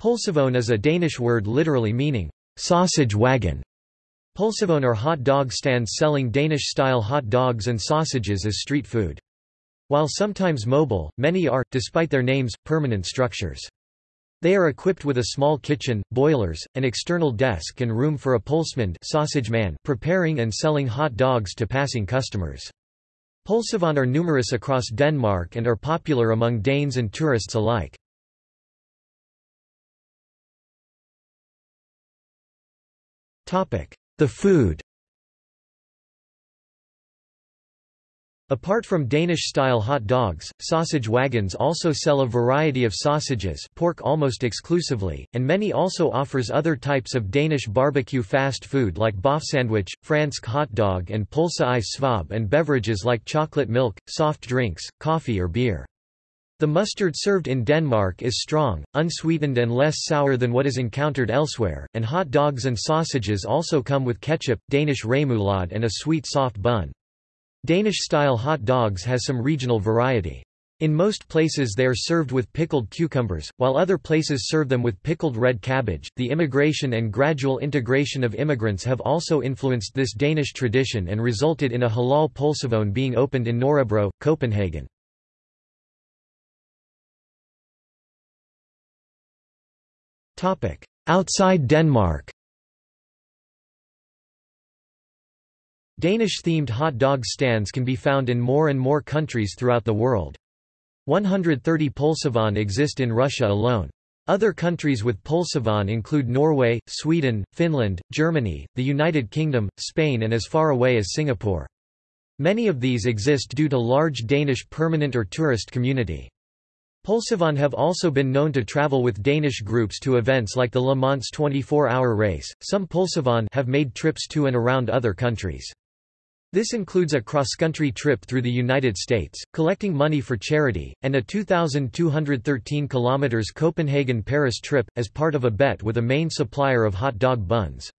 Pølsevogn is a Danish word literally meaning, sausage wagon. Pølsevogn are hot dog stands selling Danish-style hot dogs and sausages as street food. While sometimes mobile, many are, despite their names, permanent structures. They are equipped with a small kitchen, boilers, an external desk and room for a pølsemand sausage man preparing and selling hot dogs to passing customers. Pølsevogn are numerous across Denmark and are popular among Danes and tourists alike. The food Apart from Danish-style hot dogs, sausage wagons also sell a variety of sausages pork almost exclusively, and many also offers other types of Danish barbecue fast food like bøfsandwich, fransk hot dog and pølse i svøb and beverages like chocolate milk, soft drinks, coffee or beer. The mustard served in Denmark is strong, unsweetened and less sour than what is encountered elsewhere, and hot dogs and sausages also come with ketchup, Danish remoulade and a sweet soft bun. Danish-style hot dogs has some regional variety. In most places they are served with pickled cucumbers, while other places serve them with pickled red cabbage. The immigration and gradual integration of immigrants have also influenced this Danish tradition and resulted in a halal pølsevogn being opened in Nørrebro, Copenhagen. Outside Denmark Danish-themed hot dog stands can be found in more and more countries throughout the world. 130 Pølsevogn exist in Russia alone. Other countries with Pølsevogn include Norway, Sweden, Finland, Germany, the United Kingdom, Spain and as far away as Singapore. Many of these exist due to large Danish permanent or tourist community. Pølsevogn have also been known to travel with Danish groups to events like the Le Mans 24-hour race. Some Pølsevogn have made trips to and around other countries. This includes a cross-country trip through the United States, collecting money for charity, and a 2,213 km Copenhagen-Paris trip, as part of a bet with a main supplier of hot dog buns.